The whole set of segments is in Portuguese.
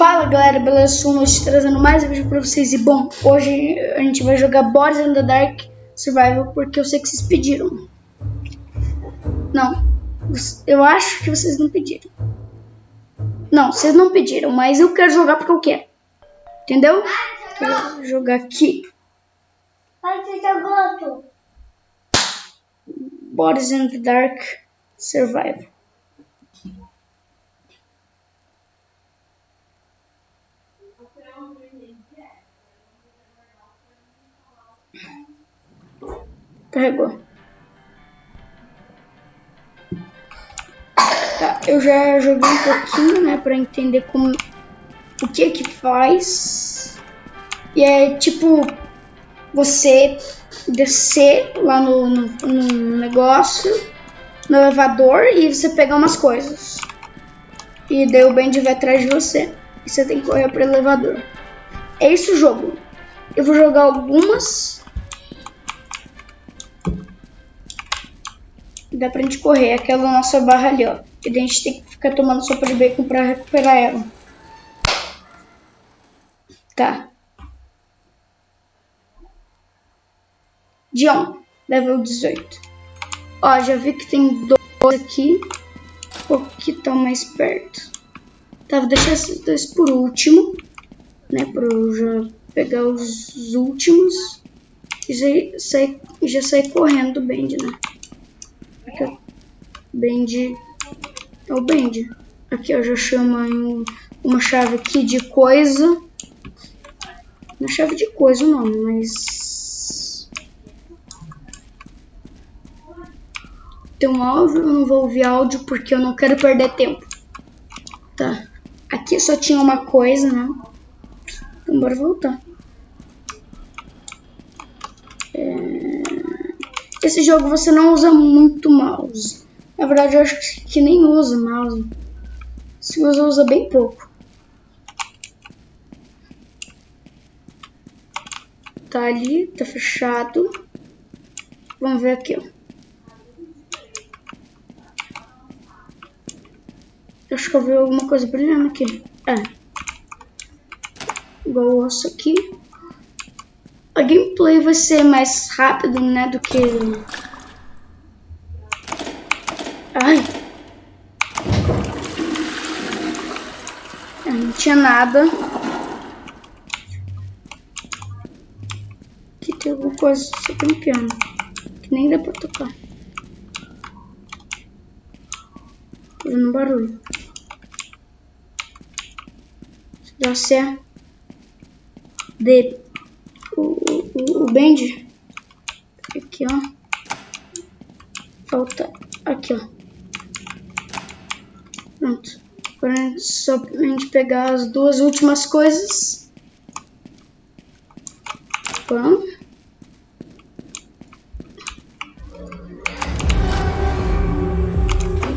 Fala galera, beleza? Sou hoje trazendo mais um vídeo pra vocês. E bom, hoje a gente vai jogar Boris in the Dark Survival porque eu sei que vocês pediram. Não, eu acho que vocês não pediram. Não, vocês não pediram, mas eu quero jogar porque eu quero. Entendeu? Vou jogar aqui. Boris in the Dark Survival. Carregou. Tá, eu já joguei um pouquinho, né, pra entender como o que que faz. E é tipo você descer lá no, no, no negócio, no elevador e você pegar umas coisas. E daí o Bendy vai atrás de você. E você tem que correr pro elevador. É isso o jogo. Eu vou jogar algumas dá pra gente correr. Aquela nossa barra ali, ó. E daí a gente tem que ficar tomando sopa de bacon pra recuperar ela. Tá. John, level 18. Ó, já vi que tem dois aqui. O que tá mais perto. Tá, vou deixar esses dois por último. Né, pra eu já pegar os últimos. E já sair, já sair correndo do Bend, né? Aqui, Bend. É o Bend. Aqui, ó, já chama um, uma chave aqui de coisa. Uma chave de coisa o nome, mas... Tem um áudio, eu não vou ouvir áudio porque eu não quero perder tempo. Tá. Aqui só tinha uma coisa, né? Então bora voltar. Esse jogo você não usa muito mouse. Na verdade, eu acho que nem usa mouse. Se usa, usa bem pouco. Tá ali, tá fechado. Vamos ver aqui, ó. Acho que eu vi alguma coisa brilhando aqui. É. Igual o osso aqui gameplay vai ser mais rápido, né, do que... Ai. Não tinha nada. Aqui tem alguma coisa, só tem um piano. Que nem dá pra tocar. Fazendo barulho. Dá certo. De o, o bend. Aqui, ó. Falta aqui, ó. Pronto. Agora é só a gente pegar as duas últimas coisas. Pão.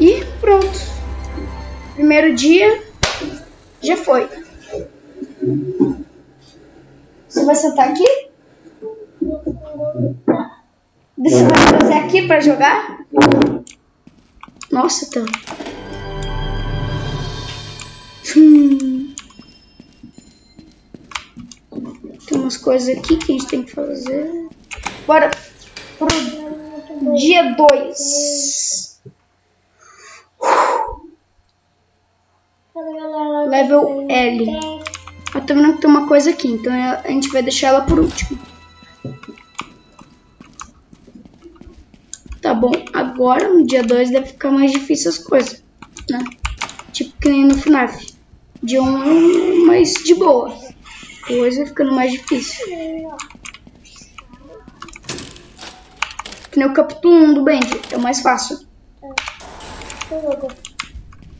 E pronto. Primeiro dia já foi. Você vai sentar aqui? Você vai trazer aqui pra jogar? Nossa, tá. Hum. Tem umas coisas aqui que a gente tem que fazer. Bora pro dia 2. Level L. Eu tô vendo que tem uma coisa aqui, então a gente vai deixar ela por último. Agora no dia 2 deve ficar mais difícil as coisas, né? Tipo que nem no FNAF. 1 um mais de boa. Depois vai ficando mais difícil. Que nem o capítulo 1 do Band, é o mais fácil.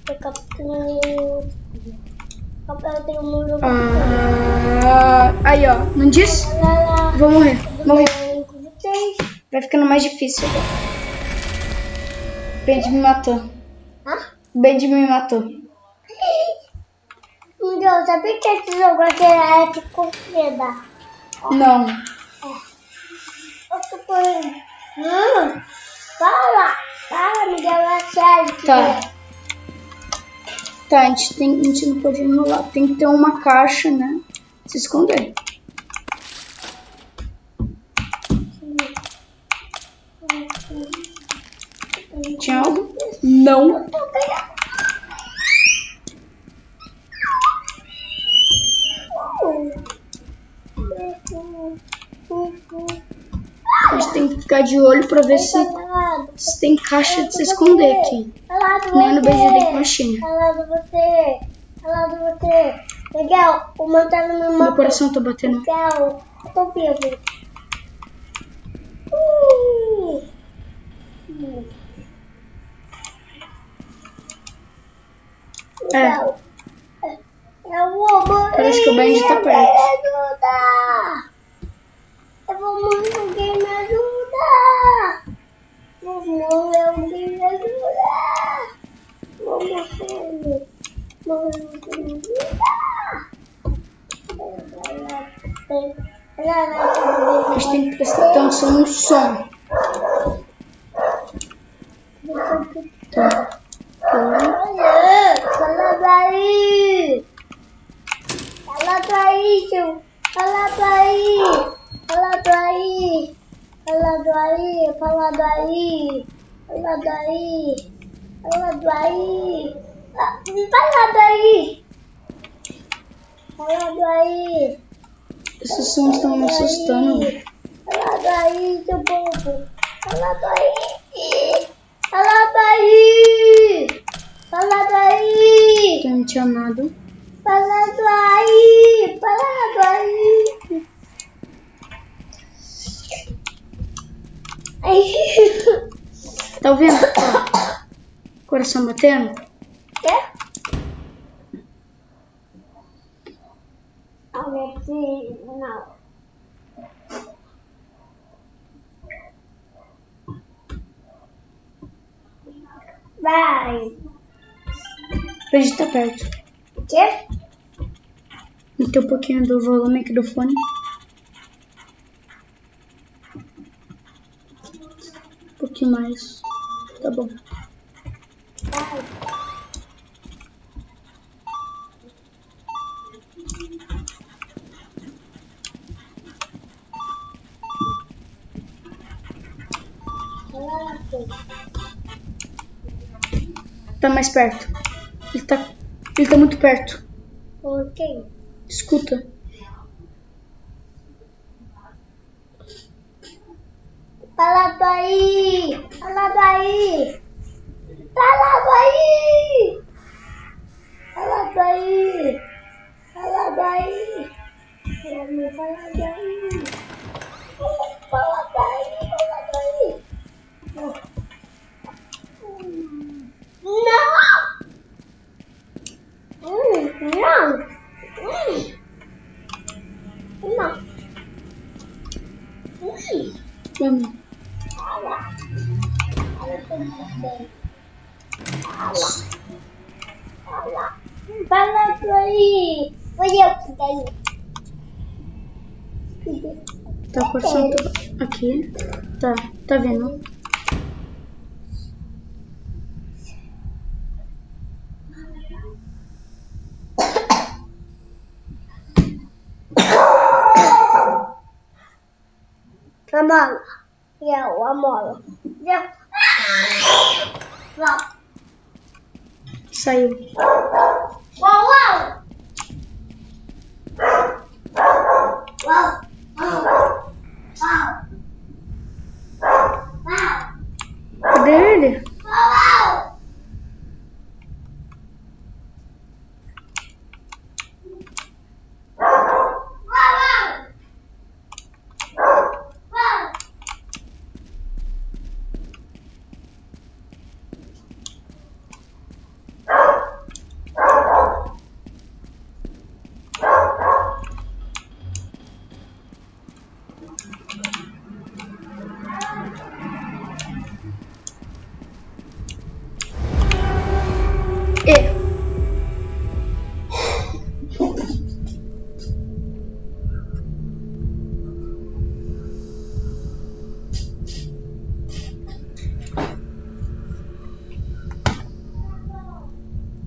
É, capítulo ah, aí, ó. Não disse? Vou morrer. Morrer. Vai ficando mais difícil agora. Bendy me matou. Hã? Bendy me matou. Meu Deus, sabia que esse jogo aqui era de corrida? Não. É. Eu tô por... Hum, fala. Fala, deu uma série. Tá. Tá, a gente, tem, a gente não pode enrolar. Tem que ter uma caixa, né? Se esconder. Tinha algo? Não. A gente tem que ficar de olho pra ver se, se tem caixa de se esconder aqui. Nem no BGD Machine. Falando você. Falando você. Legal, o meu tá no meu Meu mapa. coração tá batendo. Legal, eu tô vivo. Uh. Legal. Eu vou morrer. Parece que o Benji tá perto. Me ajuda. Eu vou morrer, alguém me ajuda. Vou morrer, alguém me ajuda. Vou morrer. Morrer, alguém me A ajuda. gente tem que prestar atenção no som. Tá. Olha. Olha, fala. Fala daí, tio. Fala daí. Fala daí. Fala daí. Fala daí. Fala daí. Fala daí. Ah, Fala daí. Fala daí. Esses sons estão me assustando. Fala daí, seu povo. Fala daí. não tinha nada Parado aí, parado aí. Ai. Tá ouvindo? Coração batendo? Quê? Alexi, não. Vai. A gente tá perto. O quê? Meteu um pouquinho do volume aqui do fone. Um pouquinho mais. Tá bom. Tá mais perto. Tá, ele tá muito perto. Ok. Escuta. Fala daí! Fala daí! Fala daí! Fala daí! Fala daí! Fala daí! Tá o coração tá aqui. Tá, tá vendo? A mola. Eu, a mola. Eu. Saiu. Uau,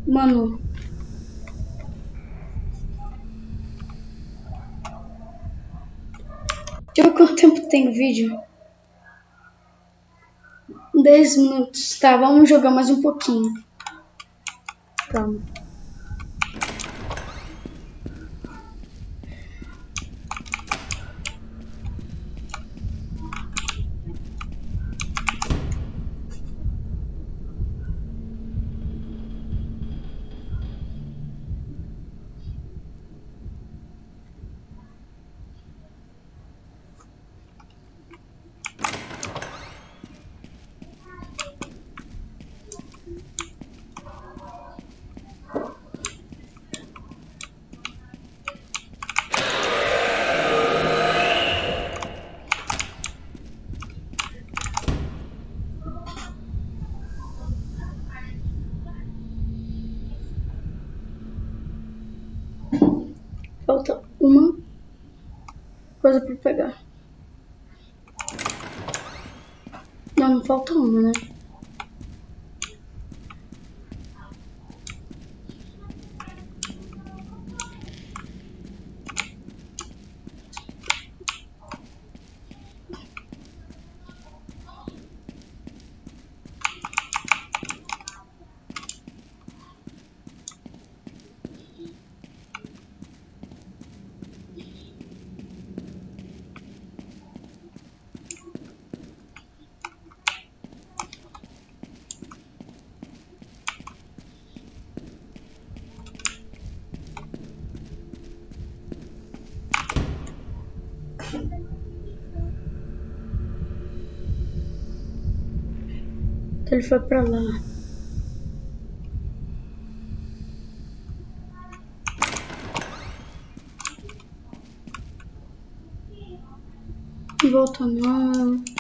Mano. Deixa eu ver quanto tempo tem o vídeo. 10 minutos. Tá, vamos jogar mais um pouquinho. Calma. Coisa pra pegar. Não, não falta uma, né? Então ele foi pra lá. Volta não.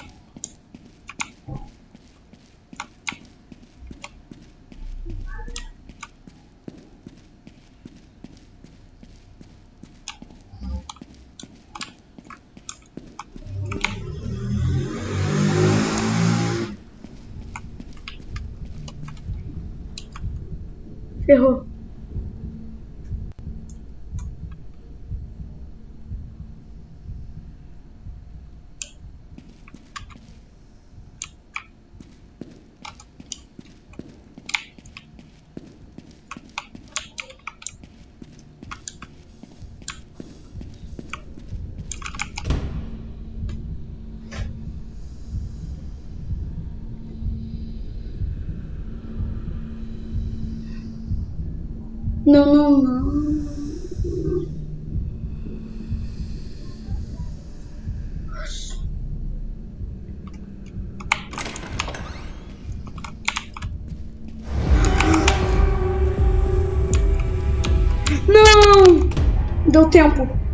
یہ ہو۔ Não, não, não. Não! Deu tempo.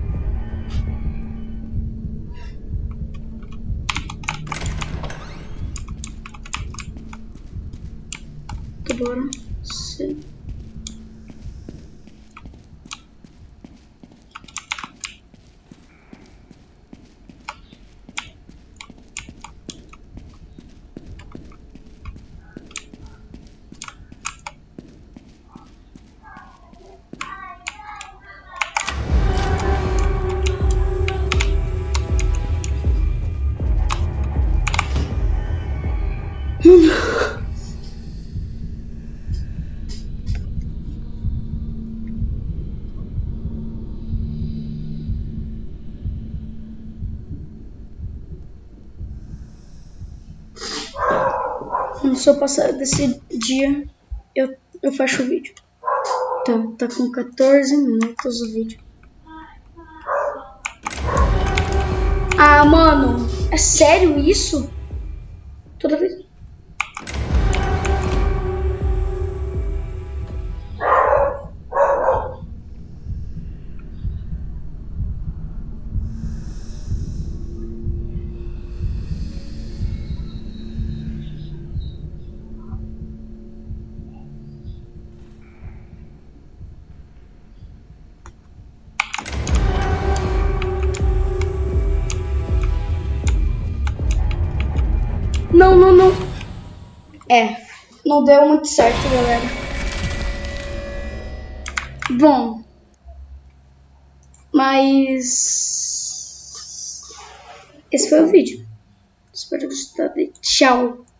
Se eu passar desse dia, eu, eu fecho o vídeo. Tá, tá com 14 minutos o vídeo. Ah, mano, é sério isso? Toda vez. É, não deu muito certo, galera. Bom, mas esse foi o vídeo. Espero que vocês tenham gostado. Tchau!